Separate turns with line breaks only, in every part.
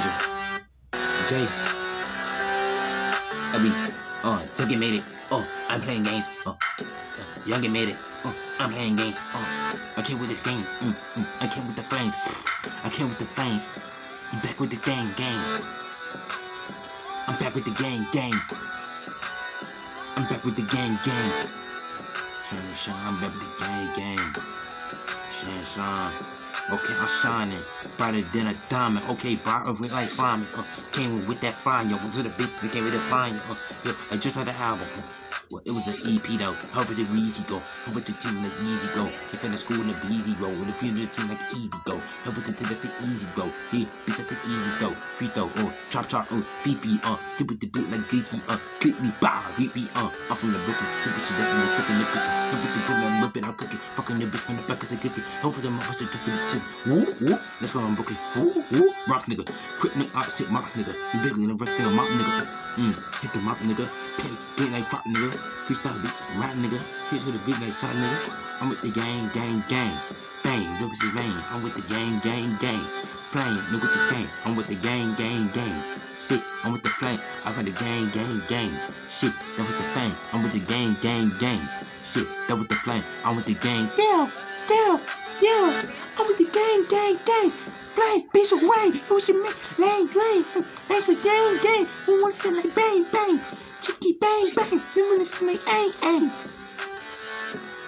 Jay. I mean, uh, oh, Juggy made it. Oh, I'm playing games. Oh, Youngin made it. Oh, I'm playing games. Oh, I came with this game. Mm, mm, I came with the flames. I came with the flames. I'm back with the gang, gang. I'm back with the gang, gang. I'm back with the gang, gang. Shine, shine, I'm back with the gang, gang. Shine, shine. Okay, I'm shining brighter than a diamond. Okay, brighter with like flying. Uh, came with that fire. Went to the big, we came with that fire. Uh, yeah, I just had the album. Well, it was an EP though. How did we easy go? How about the team like easy go? If in the school in the easy go. With the funeral team like easy go. How about the team that's easy go? Yeah, bitch that's easy go. Free throw, uh, chop chop, uh, VP, uh, do with the beat like Geeky, uh, click me, bow, VP, uh, I'm from the Brooklyn. The bitch that in the sticking the cookie. The bitch that put whip I'm cooking. Fucking the bitch from the back as a giffy. Hope for the motherfucker just to be Woo, woo, that's why I'm Brooklyn. Woo, woo, rock nigga. Quick nigga, opposite mock nigga. You bigger than the rest of the mop nigga. Mm, hit the mop nigga. Pay, beat like pop nigga. Freestyle beat, rap nigga. Hits with a beat like shot nigga. I'm with the gang, gang, gang. Bang, Lucas is bang. I'm with the gang, gang, gang. Flame, look with the gang. I'm with the gang, gang, gang. Shit, I'm with the flame. I got the gang, gang, gang. Shit, that was the flame. I'm with the gang, gang, gang. Shit, that was the flame. I'm with the gang. Down, down, down. I'm with the gang, gang, gang. Flame, bitch away. Who should make lane, lane. That's what gang, gang. Who wants to like bang, bang. Chicky bang, bang. Who wants to like ang,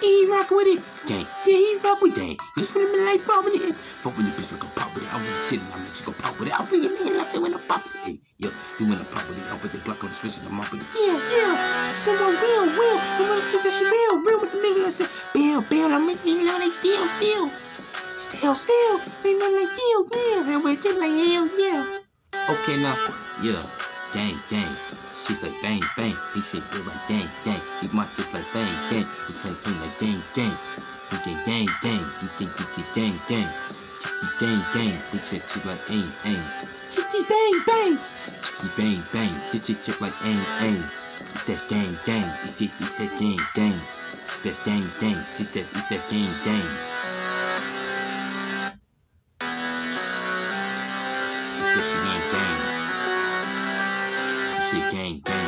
ang. He rock with it, gang. Yeah, he rock with gang. Just when I'm like popping it. But when the bitch like a pop with it, I'm really sitting, I'm just gonna pop with it. I'll figure me like that when I pop with it. Yo, you wanna pop with it, I'll put the Glock on the switch and I'm up with it. Yeah, yeah. Slim on real, real. You wanna take that shit real, real with the nigga. I said, Bill, Bill, I'm missing you know they still, still. Still, still. They run like deal, yeah. And we're just like hell, yeah. Okay, now, yeah. Gang, gang. Shit like bang, bang. He shit feel like gang, gang. He might just like bang, gang. He play play like gang, gang. He get gang, gang. He think he get gang, gang. Chicky gang, gang. He check shit like aim, aim. Chicky bang, bang. Chicky bang, bang. He check check like aim, aim. It's that gang, gang. He said it's that gang, gang. It's that gang, gang. It's that, it's that gang, gang. She gang bang.